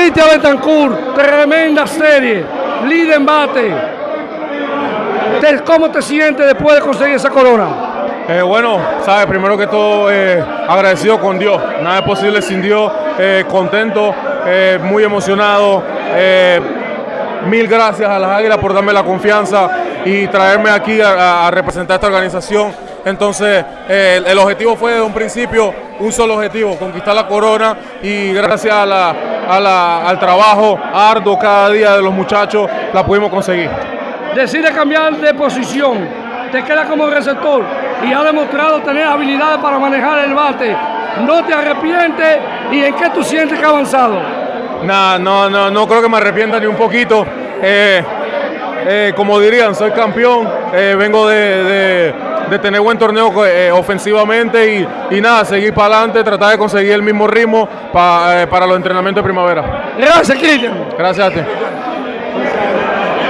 Cristian Betancourt, tremenda serie, líder en bate. ¿Cómo te sientes después de conseguir esa corona? Eh, bueno, sabes, primero que todo, eh, agradecido con Dios. Nada es posible sin Dios. Eh, contento, muy emocionado. Mil gracias a las Águilas por darme la confianza y traerme aquí a, a representar esta organización. Entonces, el objetivo fue desde un principio un solo objetivo, conquistar la corona y gracias a la, a la, al trabajo arduo cada día de los muchachos la pudimos conseguir. Decide cambiar de posición, te queda como receptor y ha demostrado tener habilidades para manejar el bate. ¿No te arrepientes y en qué tú sientes que ha avanzado? Nah, no, no, no creo que me arrepienta ni un poquito. Eh, eh, como dirían, soy campeón, eh, vengo de, de, de, tener buen torneo eh, ofensivamente y, y, nada, seguir para adelante, tratar de conseguir el mismo ritmo pa, para los entrenamientos de primavera. Gracias, Cristian. Gracias a ti.